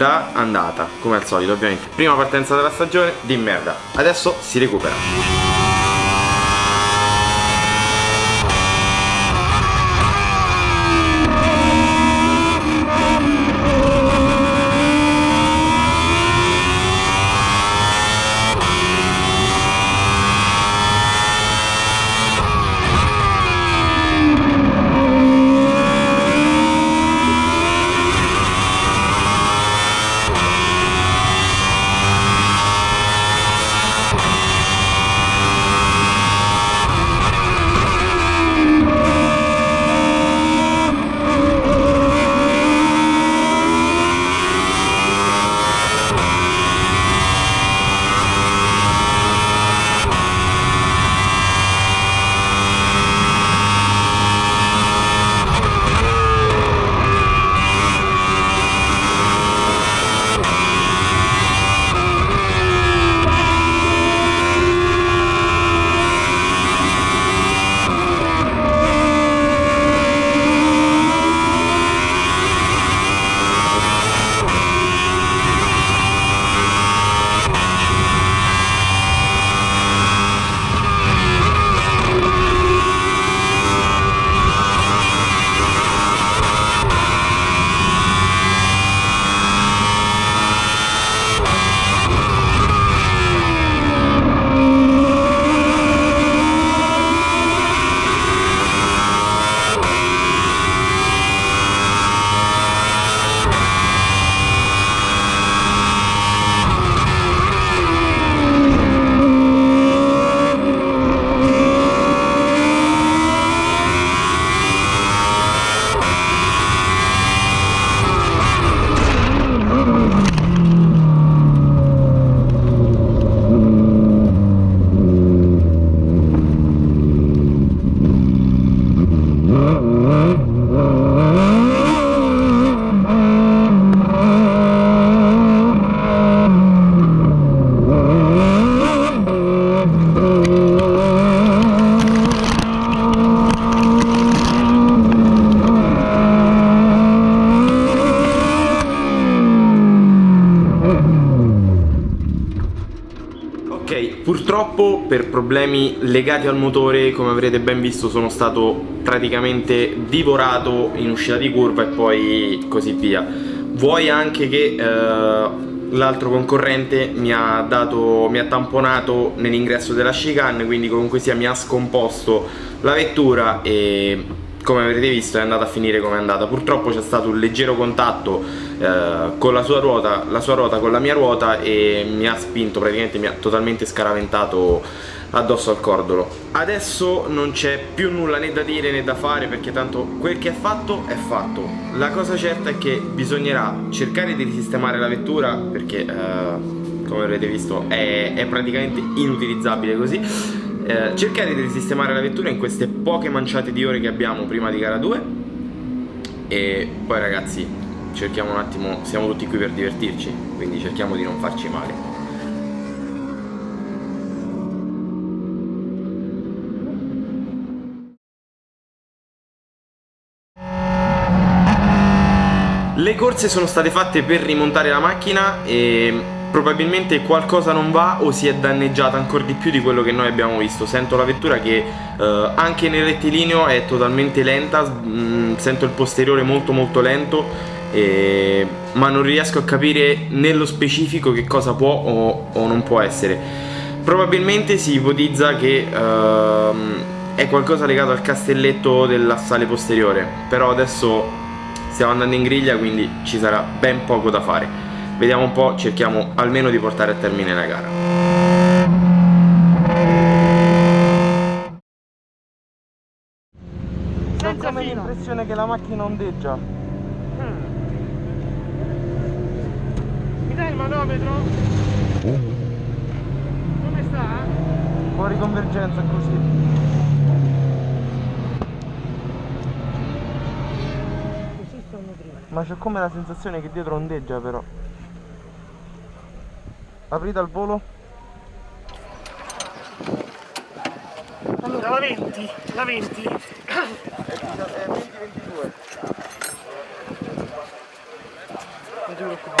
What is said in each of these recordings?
merda andata, come al solito ovviamente. Prima partenza della stagione, di merda. Adesso si recupera. Purtroppo per problemi legati al motore, come avrete ben visto, sono stato praticamente divorato in uscita di curva e poi così via. Vuoi anche che eh, l'altro concorrente mi ha, dato, mi ha tamponato nell'ingresso della chicane, quindi comunque sia mi ha scomposto la vettura e come avrete visto è andata a finire come è andata. Purtroppo c'è stato un leggero contatto eh, con la sua ruota la sua ruota con la mia ruota e mi ha spinto praticamente mi ha totalmente scaraventato addosso al cordolo. Adesso non c'è più nulla né da dire né da fare perché tanto quel che è fatto è fatto. La cosa certa è che bisognerà cercare di risistemare la vettura perché eh, come avrete visto è, è praticamente inutilizzabile così. Eh, cercare di risistemare la vettura in queste poche manciate di ore che abbiamo prima di gara 2 e poi ragazzi cerchiamo un attimo, siamo tutti qui per divertirci quindi cerchiamo di non farci male. Le corse sono state fatte per rimontare la macchina e probabilmente qualcosa non va o si è danneggiata ancora di più di quello che noi abbiamo visto. Sento la vettura che eh, anche nel rettilineo è totalmente lenta mh, mm, sento il posteriore molto molto lento e... ma non riesco a capire nello specifico che cosa può o, o non può essere. Probabilmente si ipotizza che uh, è qualcosa legato al castelletto dell'assale posteriore però adesso stiamo andando in griglia quindi ci sarà ben poco da fare Vediamo un po', cerchiamo almeno di portare a termine la gara. Senza come l'impressione che la macchina ondeggia. Hmm. Mi dai il manometro? Come sta? Fuori convergenza così. Ma c'è come la sensazione che dietro ondeggia però aprite al volo. Allora la 20 la 20 è 20 22 giù Gara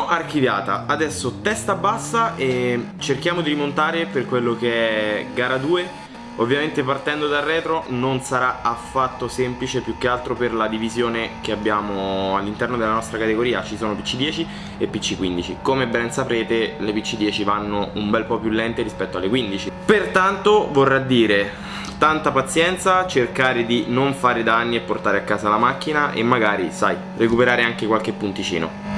1 archiviata, adesso testa bassa e cerchiamo di rimontare per quello che è gara 2 Ovviamente partendo dal retro non sarà affatto semplice più che altro per la divisione che abbiamo all'interno della nostra categoria. Ci sono PC10 e PC15 Come ben saprete le PC10 vanno un bel po' più lente rispetto alle 15 Pertanto vorrà dire tanta pazienza, cercare di non fare danni e portare a casa la macchina e magari, sai, recuperare anche qualche punticino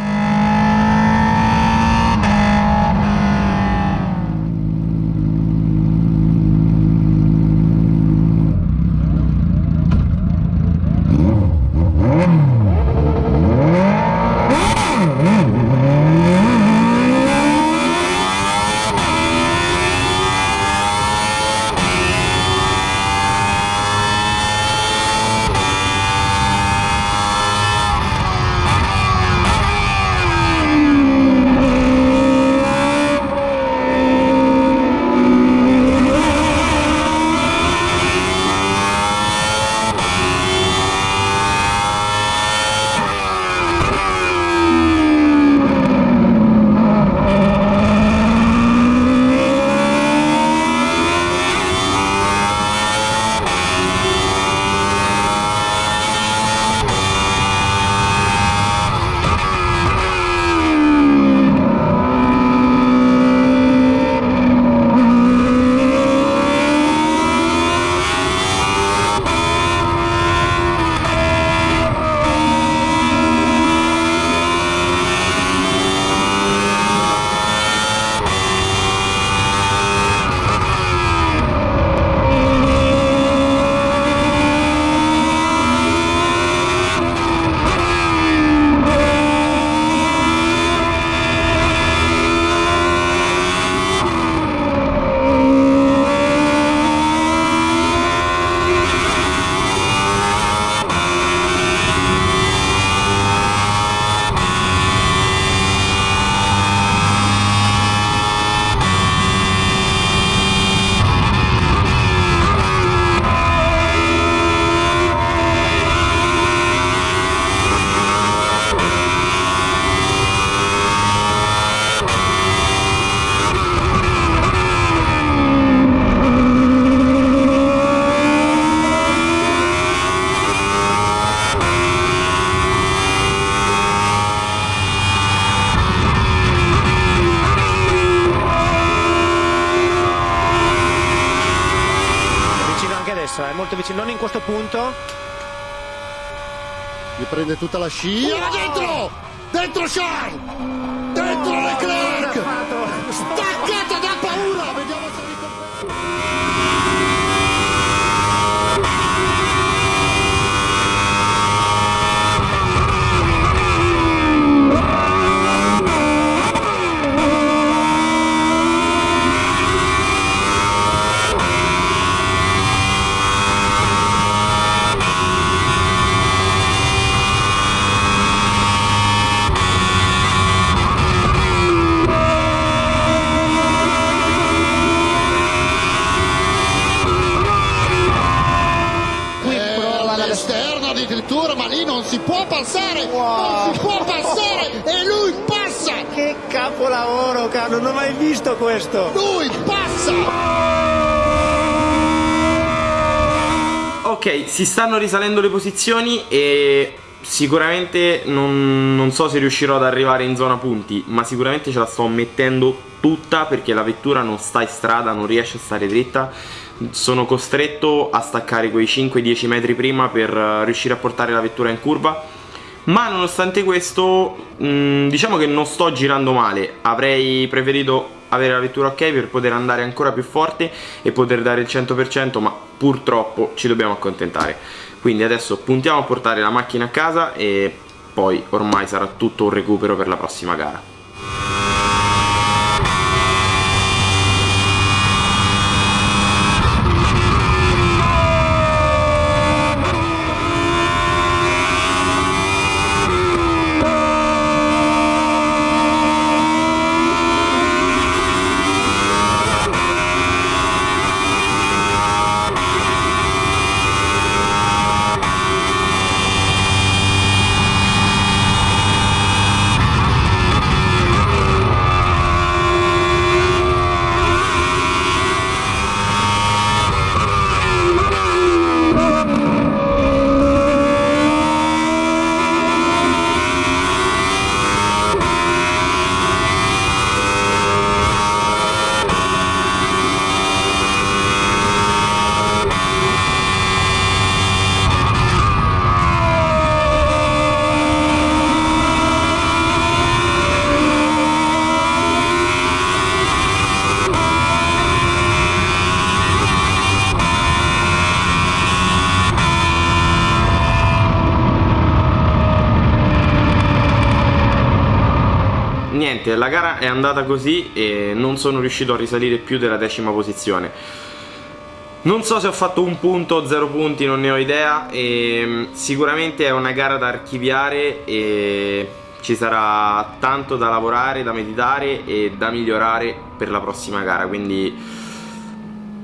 punto. Mi prende tutta la scia. Dentro! Dentro Charles! Dentro oh, Leclerc! Si può passare, wow. non si può passare e lui passa! Che capolavoro, caro, non ho mai visto questo! Lui passa! Ok, si stanno risalendo le posizioni e sicuramente non, non, so se riuscirò ad arrivare in zona punti ma sicuramente ce la sto mettendo tutta perché la vettura non sta in strada non riesce a stare dritta. Sono costretto a staccare quei 5-10 metri prima per eh, riuscire a portare la vettura in curva. Ma nonostante questo mm, diciamo che non sto girando male. Avrei preferito avere la vettura ok per poter andare ancora più forte e poter dare il 100% ma purtroppo ci dobbiamo accontentare quindi adesso puntiamo a portare la macchina a casa e poi ormai sarà tutto un recupero per la prossima gara niente, la gara è andata così e non sono riuscito a risalire più della decima posizione. Non so se ho fatto un punto o zero punti, non ne ho idea e mm, sicuramente è una gara da archiviare e ci sarà tanto da lavorare, da meditare e da migliorare per la prossima gara, quindi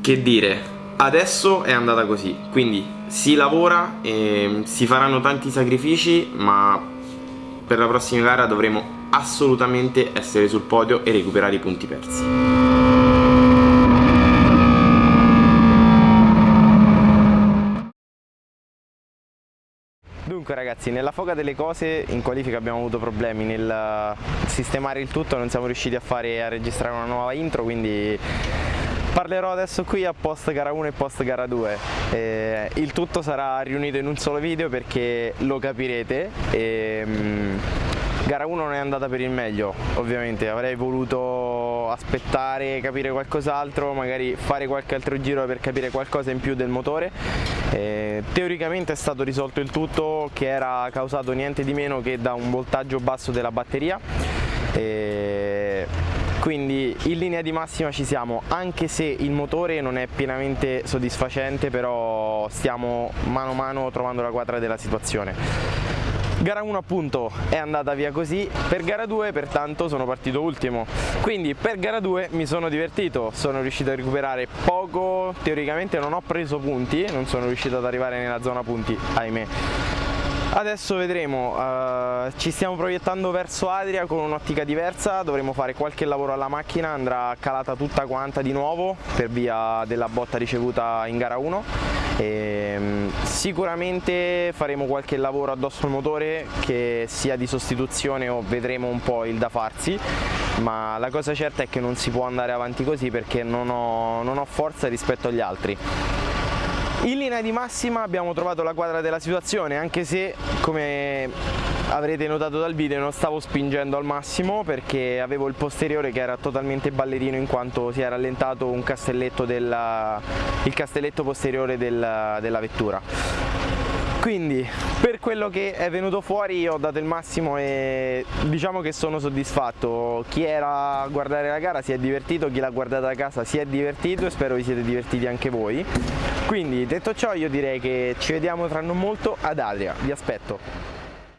che dire, adesso è andata così, quindi si lavora e si faranno tanti sacrifici, ma per la prossima gara dovremo assolutamente essere sul podio e recuperare i punti persi. Dunque ragazzi, nella foga delle cose in qualifica abbiamo avuto problemi nel sistemare il tutto, non siamo riusciti a, fare, a registrare una nuova intro, quindi parlerò adesso qui a post gara 1 e post gara 2 eh, il tutto sarà riunito in un solo video perché lo capirete e, mm, Gara 1 non è andata per il meglio, ovviamente, avrei voluto aspettare, capire qualcos'altro, magari fare qualche altro giro per capire qualcosa in più del motore. Eh, teoricamente è stato risolto il tutto che era causato niente di meno che da un voltaggio basso della batteria. Eh, quindi in linea di massima ci siamo. Anche se il motore non è pienamente soddisfacente però stiamo mano a mano trovando la quadra della situazione. Gara 1 appunto è andata via così, per gara 2 pertanto sono partito ultimo, quindi per gara 2 mi sono divertito, sono riuscito a recuperare poco, teoricamente non ho preso punti, non sono riuscito ad arrivare nella zona punti, ahimè. Adesso vedremo, uh, ci stiamo proiettando verso Adria con un'ottica diversa, dovremo fare qualche lavoro alla macchina, andrà calata tutta quanta di nuovo per via della botta ricevuta in gara 1 e, ehm, sicuramente faremo qualche lavoro addosso al motore che sia di sostituzione o vedremo un po' il da farsi ma la cosa certa è che non si può andare avanti così perché non ho, non ho forza rispetto agli altri in linea di massima abbiamo trovato la quadra della situazione anche se come avrete notato dal video non stavo spingendo al massimo perché avevo il posteriore che era totalmente ballerino in quanto si è rallentato un castelletto della, il castelletto posteriore della, della vettura quindi per quello che è venuto fuori ho dato il massimo e diciamo che sono soddisfatto. Chi era a guardare la gara si è divertito chi l'ha guardata da casa si è divertito e spero vi siete divertiti anche voi. Quindi detto ciò io direi che ci vediamo tra non molto ad Adria. Vi aspetto